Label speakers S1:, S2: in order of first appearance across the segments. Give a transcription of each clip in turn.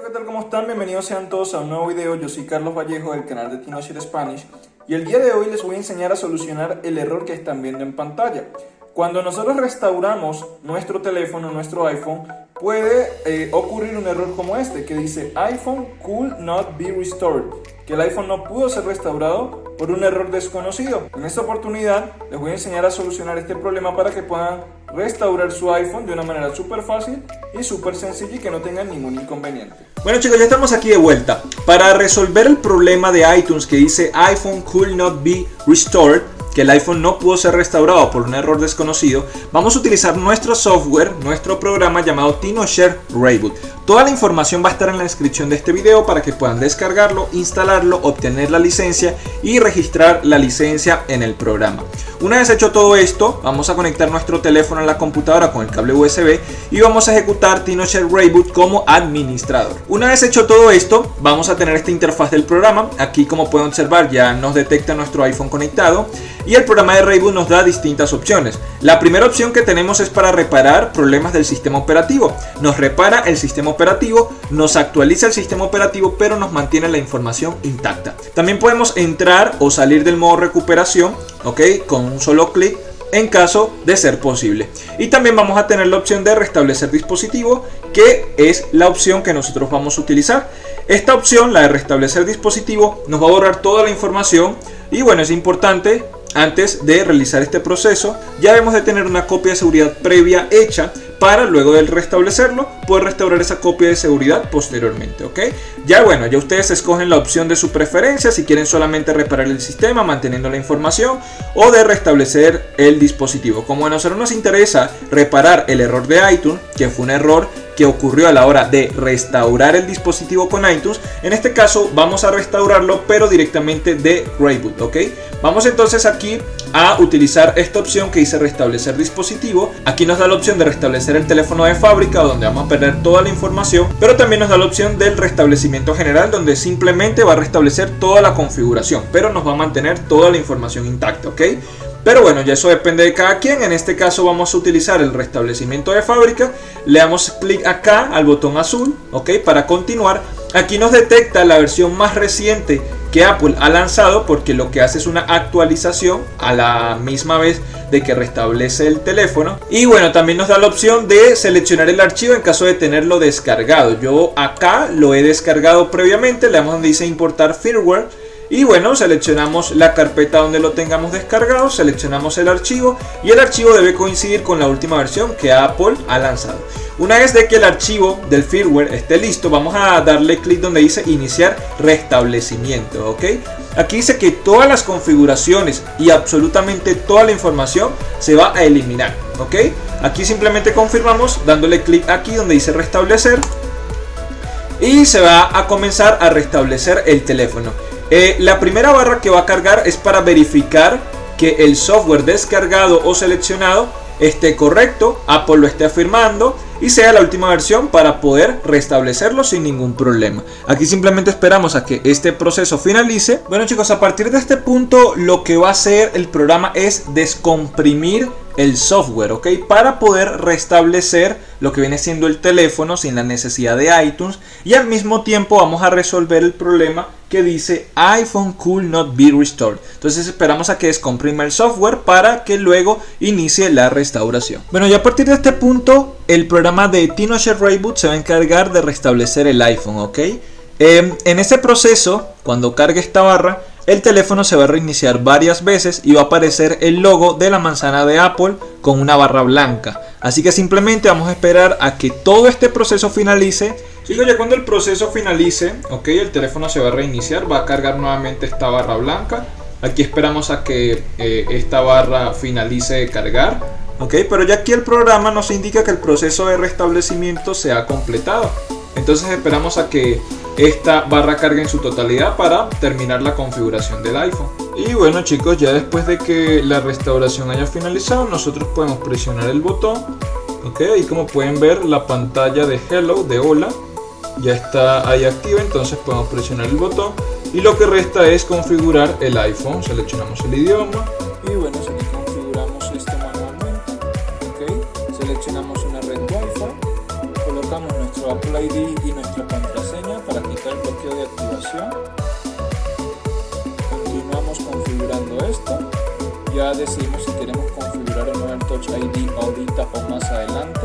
S1: ¿qué tal? ¿Cómo están? Bienvenidos sean todos a un nuevo video. Yo soy Carlos Vallejo del canal de TinoShare Spanish y el día de hoy les voy a enseñar a solucionar el error que están viendo en pantalla. Cuando nosotros restauramos nuestro teléfono, nuestro iPhone, puede eh, ocurrir un error como este que dice iPhone could not be restored, que el iPhone no pudo ser restaurado por un error desconocido. En esta oportunidad les voy a enseñar a solucionar este problema para que puedan restaurar su iPhone de una manera súper fácil y súper sencilla y que no tengan ningún inconveniente.
S2: Bueno chicos, ya estamos aquí de vuelta. Para resolver el problema de iTunes que dice iPhone could not be restored, que el iPhone no pudo ser restaurado por un error desconocido, vamos a utilizar nuestro software, nuestro programa llamado TinoShare Reboot. Toda la información va a estar en la descripción de este video para que puedan descargarlo, instalarlo, obtener la licencia y registrar la licencia en el programa. Una vez hecho todo esto, vamos a conectar nuestro teléfono a la computadora con el cable USB y vamos a ejecutar TinoShare Reboot como administrador. Una vez hecho todo esto, vamos a tener esta interfaz del programa. Aquí como pueden observar ya nos detecta nuestro iPhone conectado y el programa de Reboot nos da distintas opciones. La primera opción que tenemos es para reparar problemas del sistema operativo. Nos repara el sistema operativo, nos actualiza el sistema operativo, pero nos mantiene la información intacta. También podemos entrar o salir del modo recuperación, ¿ok? Un solo clic en caso de ser posible. Y también vamos a tener la opción de restablecer dispositivo, que es la opción que nosotros vamos a utilizar. Esta opción, la de restablecer dispositivo, nos va a borrar toda la información y bueno, es importante antes de realizar este proceso, ya debemos de tener una copia de seguridad previa hecha para luego de restablecerlo, poder restaurar esa copia de seguridad posteriormente, ¿ok? Ya bueno, ya ustedes escogen la opción de su preferencia, si quieren solamente reparar el sistema manteniendo la información o de restablecer el dispositivo. Como a nosotros nos interesa reparar el error de iTunes, que fue un error que ocurrió a la hora de restaurar el dispositivo con iTunes, en este caso vamos a restaurarlo pero directamente de Reboot, ¿ok? Vamos entonces aquí a utilizar esta opción que dice restablecer dispositivo. Aquí nos da la opción de restablecer el teléfono de fábrica donde vamos a perder toda la información, pero también nos da la opción del restablecimiento general donde simplemente va a restablecer toda la configuración, pero nos va a mantener toda la información intacta, ¿ok? Pero bueno, ya eso depende de cada quien. En este caso vamos a utilizar el restablecimiento de fábrica. Le damos clic acá al botón azul, ¿ok? Para continuar. Aquí nos detecta la versión más reciente que Apple ha lanzado porque lo que hace es una actualización a la misma vez de que restablece el teléfono. Y bueno, también nos da la opción de seleccionar el archivo en caso de tenerlo descargado. Yo acá lo he descargado previamente, le damos donde dice importar firmware y bueno, seleccionamos la carpeta donde lo tengamos descargado, seleccionamos el archivo y el archivo debe coincidir con la última versión que Apple ha lanzado. Una vez de que el archivo del firmware esté listo, vamos a darle clic donde dice iniciar restablecimiento, ¿ok? Aquí dice que todas las configuraciones y absolutamente toda la información se va a eliminar, ¿ok? Aquí simplemente confirmamos dándole clic aquí donde dice restablecer y se va a comenzar a restablecer el teléfono. Eh, la primera barra que va a cargar es para verificar que el software descargado o seleccionado esté correcto, Apple lo esté afirmando y sea la última versión para poder restablecerlo sin ningún problema. Aquí simplemente esperamos a que este proceso finalice. Bueno chicos, a partir de este punto lo que va a hacer el programa es descomprimir el software, ¿ok? Para poder restablecer lo que viene siendo el teléfono sin la necesidad de iTunes y al mismo tiempo vamos a resolver el problema que dice iPhone could not be restored. Entonces esperamos a que descomprima el software para que luego inicie la restauración. Bueno, y a partir de este punto el programa de TinoShare Reboot se va a encargar de restablecer el iPhone, ¿ok? Em, en ese proceso, cuando cargue esta barra, el teléfono se va a reiniciar varias veces y va a aparecer el logo de la manzana de Apple con una barra blanca. Así que simplemente vamos a esperar a que todo este proceso finalice. Chicos, ya cuando el proceso finalice, ok, el teléfono se va a reiniciar, va a cargar nuevamente esta barra blanca. Aquí esperamos a que eh, esta barra finalice de cargar. Ok, pero ya aquí el programa nos indica que el proceso de restablecimiento se ha completado. Entonces esperamos a que esta barra cargue en su totalidad para terminar la configuración del iPhone. Y bueno chicos, ya después de que la restauración haya finalizado, nosotros podemos presionar el botón. Ok, y como pueden ver la pantalla de Hello, de Hola, ya está ahí activa, entonces podemos presionar el botón. Y lo que resta es configurar el iPhone, seleccionamos el idioma. Y bueno, configuramos esto manualmente. Ok, seleccionamos una red Wi-Fi, colocamos
S1: nuestro Apple ID y nuestra contraseña Continuamos configurando esto. Ya decidimos si queremos configurar o no el Touch ID ahorita o más adelante.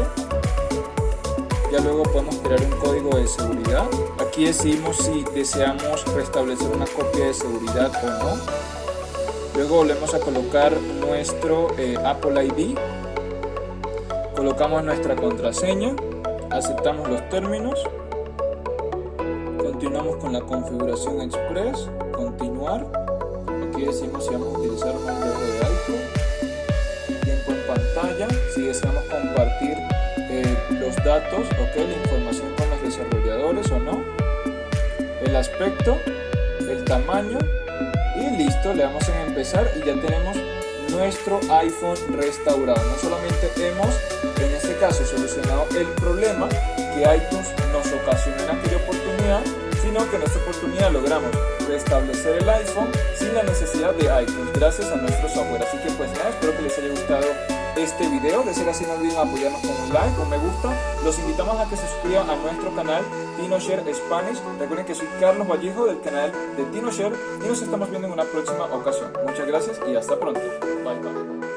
S1: Ya luego podemos crear un código de seguridad. Aquí decidimos si deseamos restablecer una copia de seguridad o no. Luego volvemos a colocar nuestro eh, Apple ID. Colocamos nuestra contraseña aceptamos los términos, continuamos con la configuración express, continuar, aquí decimos si vamos a utilizar un modelo de iPhone, tiempo en pantalla, si deseamos compartir eh, los datos, ok, la información con los desarrolladores o no, el aspecto, el tamaño. Y listo, le damos en empezar y ya tenemos nuestro iPhone restaurado. No solamente hemos en este caso solucionado el problema que iTunes nos ocasionó en aquella oportunidad, sino que en esta oportunidad logramos restablecer el iPhone sin la necesidad de iTunes, gracias a nuestro software. Así que pues nada, espero que les haya gustado este video. De ser así, no olviden apoyarnos con un like o me gusta. Los invitamos a que se suscriban a nuestro canal TinoShare Spanish. Recuerden que soy Carlos Vallejo del canal de TinoShare y nos estamos viendo en una próxima ocasión. Muchas gracias y hasta pronto. Bye bye.